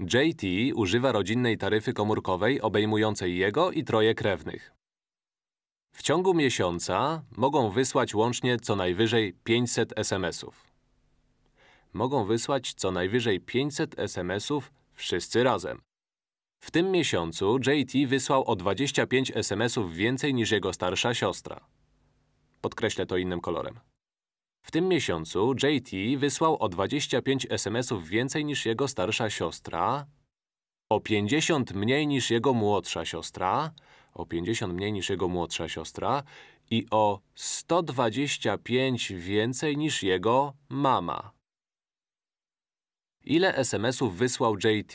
JT używa rodzinnej taryfy komórkowej obejmującej jego i troje krewnych. W ciągu miesiąca mogą wysłać łącznie co najwyżej 500 SMS-ów. Mogą wysłać co najwyżej 500 SMS-ów wszyscy razem. W tym miesiącu JT wysłał o 25 SMS-ów więcej niż jego starsza siostra. Podkreślę to innym kolorem. W tym miesiącu JT wysłał o 25 SMS-ów więcej niż jego starsza siostra, o 50 mniej niż jego młodsza siostra, o 50 mniej niż jego młodsza siostra i o 125 więcej niż jego mama. Ile SMS-ów wysłał JT,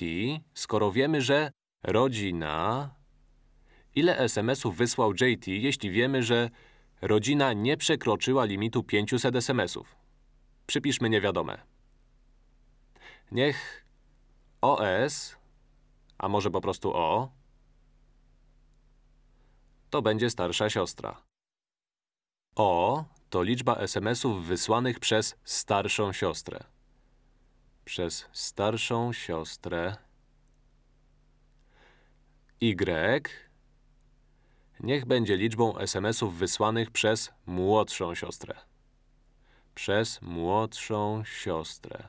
skoro wiemy, że rodzina… Ile SMS-ów wysłał JT, jeśli wiemy, że rodzina nie przekroczyła limitu 500 SMS-ów? Przypiszmy niewiadome. Niech OS, a może po prostu O, to będzie starsza siostra. O to liczba SMS-ów wysłanych przez starszą siostrę. Przez starszą siostrę. Y niech będzie liczbą SMS-ów wysłanych przez młodszą siostrę. Przez młodszą siostrę.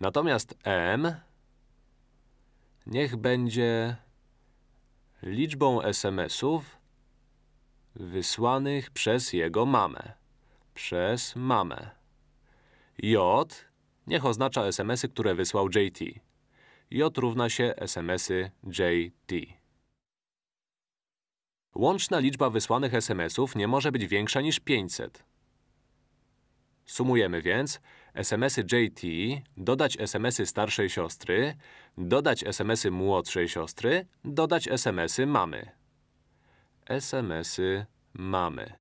Natomiast M niech będzie liczbą SMS-ów wysłanych przez jego mamę. Przez mamę. J niech oznacza SMS-y, które wysłał JT. J równa się SMS-y JT. Łączna liczba wysłanych SMS-ów nie może być większa niż 500. Sumujemy więc SMS-y JT, dodać SMS-y starszej siostry, dodać SMS-y młodszej siostry, dodać SMS-y mamy. SMS-y mamy.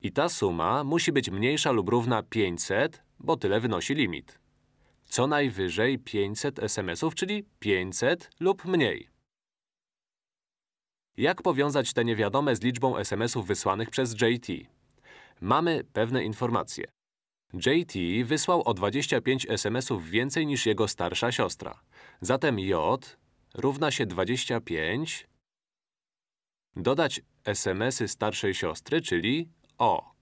I ta suma musi być mniejsza lub równa 500, bo tyle wynosi limit. Co najwyżej 500 SMS-ów, czyli 500 lub mniej. Jak powiązać te niewiadome z liczbą SMS-ów wysłanych przez JT? Mamy pewne informacje. JT wysłał o 25 SMS-ów więcej niż jego starsza siostra. Zatem J równa się 25 dodać SMS-y starszej siostry, czyli O.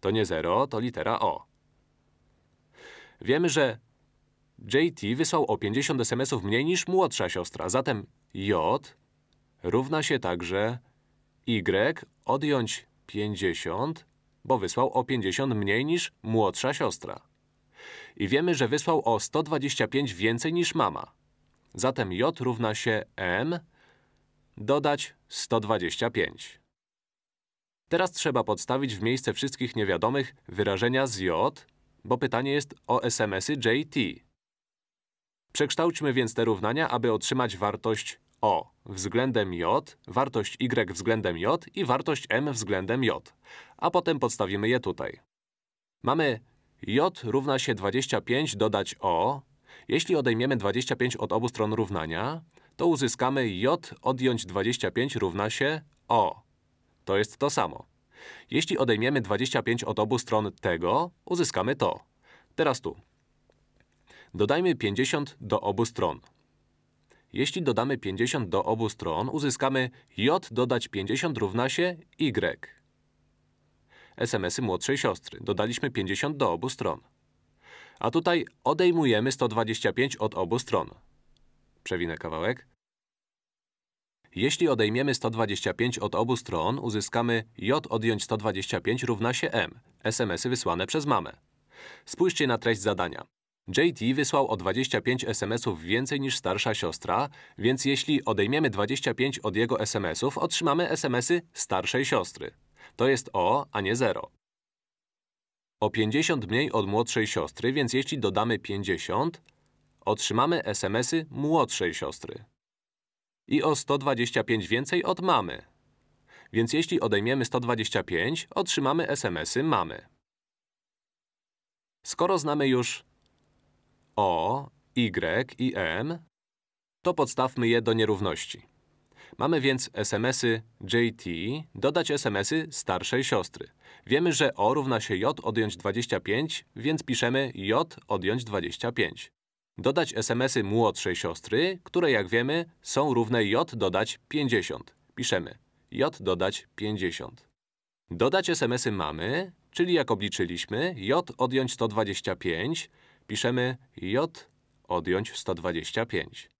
To nie 0, to litera O. Wiemy, że JT wysłał o 50 SMS-ów mniej niż młodsza siostra, zatem J równa się także Y odjąć 50, bo wysłał o 50 mniej niż młodsza siostra. I wiemy, że wysłał o 125 więcej niż mama. Zatem J równa się M dodać 125. Teraz trzeba podstawić w miejsce wszystkich niewiadomych wyrażenia z J, bo pytanie jest o SMS-y JT. Przekształćmy więc te równania, aby otrzymać wartość O względem J, wartość Y względem J i wartość M względem J. A potem podstawimy je tutaj. Mamy J równa się 25 dodać O. Jeśli odejmiemy 25 od obu stron równania, to uzyskamy J odjąć 25 równa się O. To jest to samo. Jeśli odejmiemy 25 od obu stron tego, uzyskamy to. Teraz tu. Dodajmy 50 do obu stron. Jeśli dodamy 50 do obu stron, uzyskamy j dodać 50 równa się y. SMS-y młodszej siostry. Dodaliśmy 50 do obu stron. A tutaj odejmujemy 125 od obu stron. Przewinę kawałek. Jeśli odejmiemy 125 od obu stron, uzyskamy j odjąć 125 równa się m. SMS-y wysłane przez mamę. Spójrzcie na treść zadania. JT wysłał o 25 SMS-ów więcej niż starsza siostra, więc jeśli odejmiemy 25 od jego SMS-ów, otrzymamy SMS-y starszej siostry. To jest O, a nie 0. O 50 mniej od młodszej siostry, więc jeśli dodamy 50, otrzymamy SMS-y młodszej siostry. I o 125 więcej od mamy. Więc jeśli odejmiemy 125, otrzymamy SMS-y mamy. Skoro znamy już o, Y i M, to podstawmy je do nierówności. Mamy więc SMS-y JT dodać SMS-y starszej siostry. Wiemy, że O równa się J odjąć 25, więc piszemy J odjąć 25. Dodać SMS-y młodszej siostry, które jak wiemy są równe J dodać 50. Piszemy J dodać 50. Dodać SMS-y mamy, czyli jak obliczyliśmy, J odjąć 125, piszemy J odjąć 125.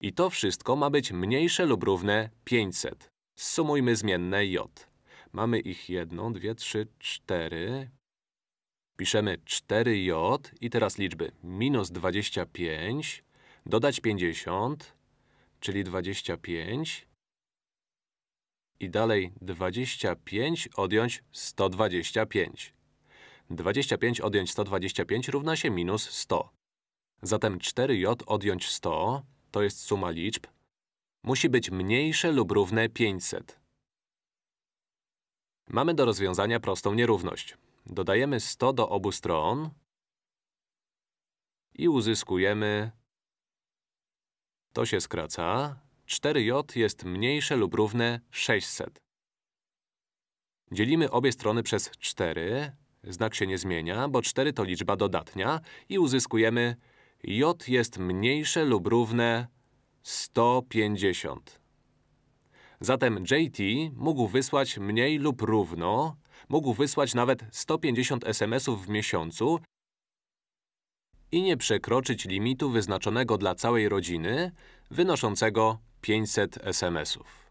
I to wszystko ma być mniejsze lub równe 500. Sumujmy zmienne j. Mamy ich jedną, dwie, trzy, cztery. Piszemy 4j i teraz liczby minus 25, dodać 50, czyli 25 i dalej 25 odjąć 125. 25 odjąć 125 równa się minus 100. Zatem 4j odjąć 100 to jest suma liczb, musi być mniejsze lub równe 500. Mamy do rozwiązania prostą nierówność. Dodajemy 100 do obu stron i uzyskujemy… To się skraca. 4j jest mniejsze lub równe 600. Dzielimy obie strony przez 4. Znak się nie zmienia, bo 4 to liczba dodatnia i uzyskujemy j jest mniejsze lub równe 150. Zatem JT mógł wysłać mniej lub równo, mógł wysłać nawet 150 SMS-ów w miesiącu i nie przekroczyć limitu wyznaczonego dla całej rodziny, wynoszącego 500 SMS-ów.